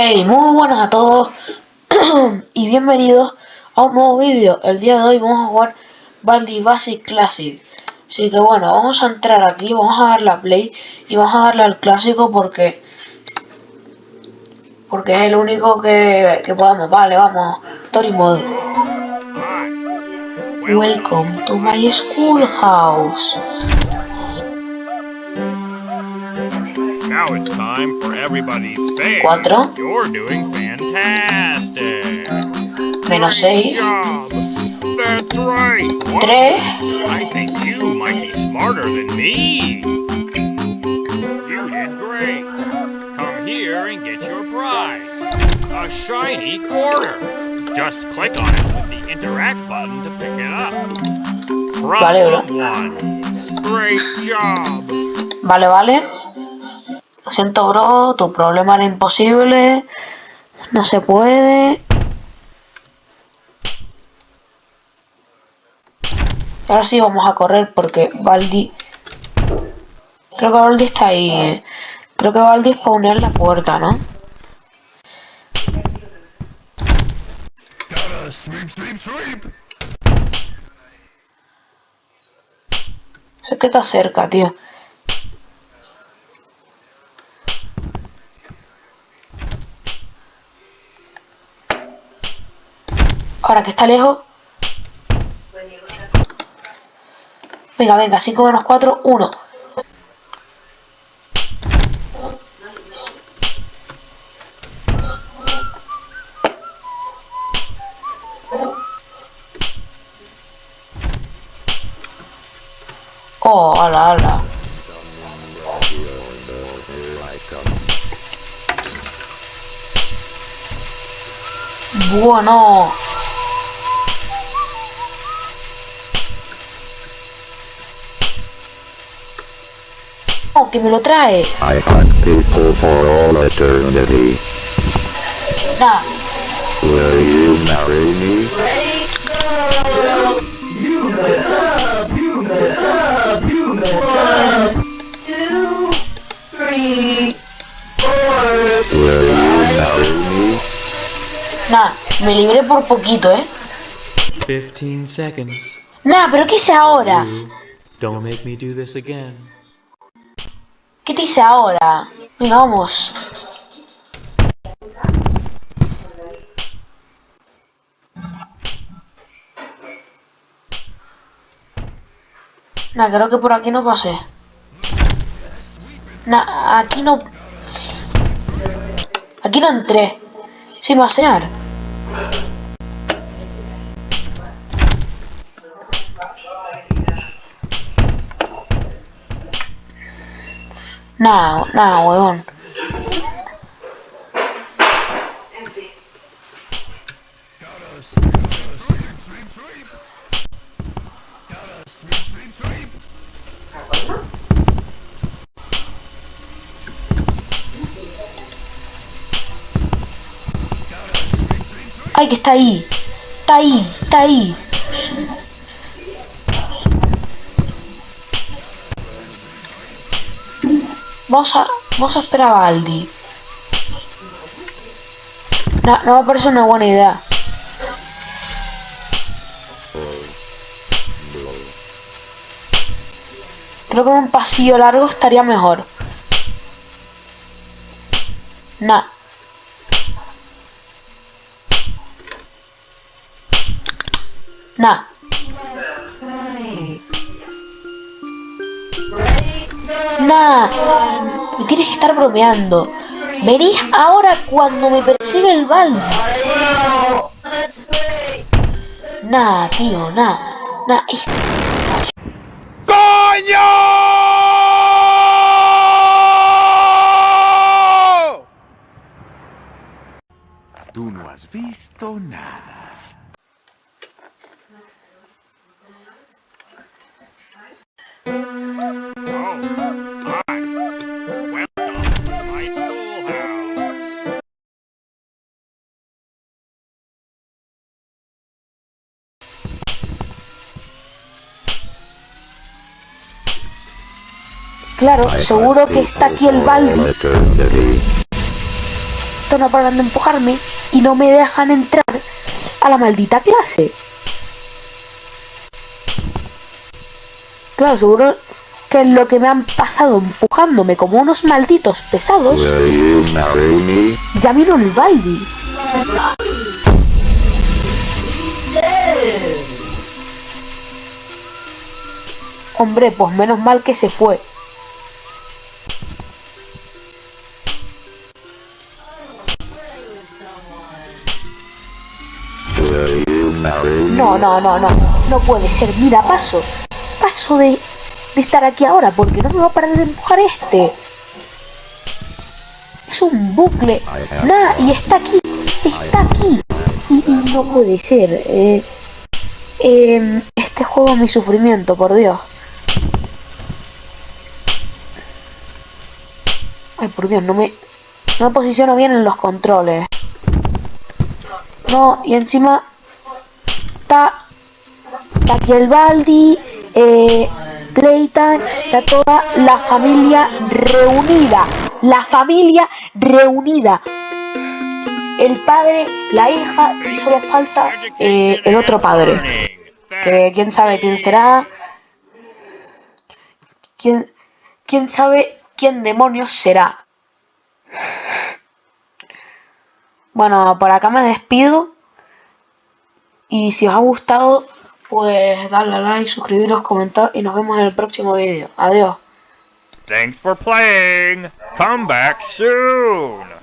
Hey, muy buenas a todos y bienvenidos a un nuevo vídeo. El día de hoy vamos a jugar Baldi Basic Classic. Así que bueno, vamos a entrar aquí, vamos a darle a play y vamos a darle al clásico porque porque es el único que, que podemos. Vale, vamos. Story Mode. Welcome to my schoolhouse. Now it's time for everybody's fave. Cuatro. You're doing fantastic. Menos Great 6. job. That's right. What? 3. I think you might be smarter than me. You did great. Come here and get your prize. A shiny quarter. Just click on it with the interact button to pick it up. Vale, Problem one. Great job. Vale, vale. Siento, bro. Tu problema era imposible. No se puede. Ahora sí vamos a correr porque Baldi... Creo que Baldi está ahí. eh. Creo que Baldi spawnea en la puerta, ¿no? Sé que está cerca, tío. Ahora que está lejos. Venga, venga, 5 menos 4, 1. Oh, ala, ala. Bueno. Que me lo trae. I hunt people for all eternity. Nah, Will you marry me? Will you marry me? nah, me libré por poquito, ¿eh? 15 seconds. Nah, pero ¿qué hice ahora? Don't make me do this again. ¿Qué te hice ahora? Venga, vamos. Nah, creo que por aquí no pasé. Nah, aquí no... Aquí no entré. Sin pasear. Nah, nah, huevón. Ay, que está ahí. Está ahí, está ahí. Vamos a, vamos a esperar a. No, no me parece una buena idea. Creo que un pasillo largo estaría mejor. Nah. Nah. Nah. Me tienes que estar bromeando. Venís ahora cuando me persigue el balde. Nah, tío, nah. Nah. es- Tú no has visto nada. Claro, seguro que está aquí el balde. Eternity. Estos no paran de empujarme y no me dejan entrar a la maldita clase. Claro, seguro que es lo que me han pasado empujándome como unos malditos pesados. Ya vino el Baldi. Hombre, pues menos mal que se fue. No, no, no, no. No puede ser. Mira, paso. Paso de, de estar aquí ahora porque no me va a parar de empujar este. Es un bucle. Nada, y está aquí. Está aquí. Y, no puede ser. Eh, eh, este juego es mi sufrimiento, por Dios. Ay, por Dios, no me, no me posiciono bien en los controles. No, y encima está, está aquí el Baldi, eh, está toda la familia reunida. La familia reunida. El padre, la hija y solo falta eh, el otro padre. Que quién sabe quién será. ¿Quién, quién sabe quién demonios será? Bueno, por acá me despido. Y si os ha gustado, pues darle a like, suscribiros, comentar y nos vemos en el próximo vídeo. Adiós. Thanks for playing. Come back soon.